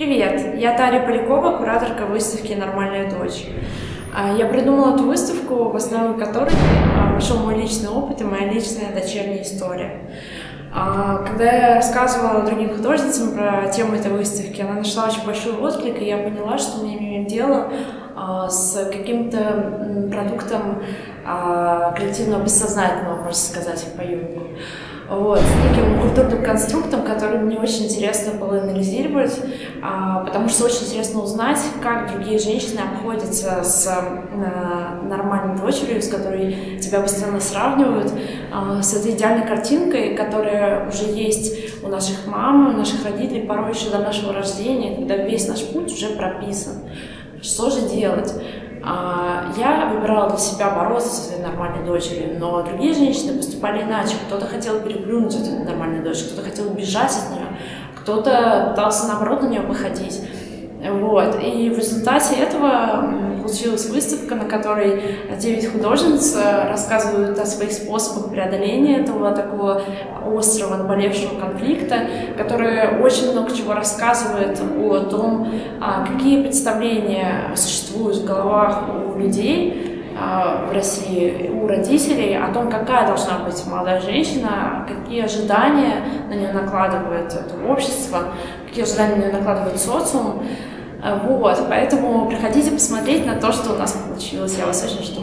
Привет, я Таря Полякова, кураторка выставки «Нормальная дочь». А, я придумала эту выставку, в основе которой вошел мой личный опыт и моя личная дочерняя история. А, когда я рассказывала другим художницам про тему этой выставки, она нашла очень большой отклик, и я поняла, что мы имеем дело а, с каким-то продуктом коллективного бессознательного, можно сказать, по Юнгу вот, с неким культурным конструктом, который мне очень интересно было анализировать, а, потому что очень интересно узнать, как другие женщины обходятся с а, нормальной дочерью, с которой тебя постоянно сравнивают, а, с этой идеальной картинкой, которая уже есть у наших мам, у наших родителей, порой еще до нашего рождения, когда весь наш путь уже прописан. Что же делать? А, я выбирала для себя бороться со своей нормальной дочерью, но другие женщины поступали иначе. Кто-то хотел переплюнуть эту нормальную дочь, кто-то хотел бежать от нее, кто-то пытался наоборот на нее походить. Вот. И в результате этого получилась выставка, на которой 9 художниц э, рассказывают о своих способах преодоления этого такого острого, наболевшего конфликта, который очень много чего рассказывает о том, а, какие представления существуют в головах у людей, в России у родителей о том, какая должна быть молодая женщина, какие ожидания на нее накладывает это общество, какие ожидания на нее накладывает социум. Вот, поэтому приходите посмотреть на то, что у нас получилось. Я вас очень жду.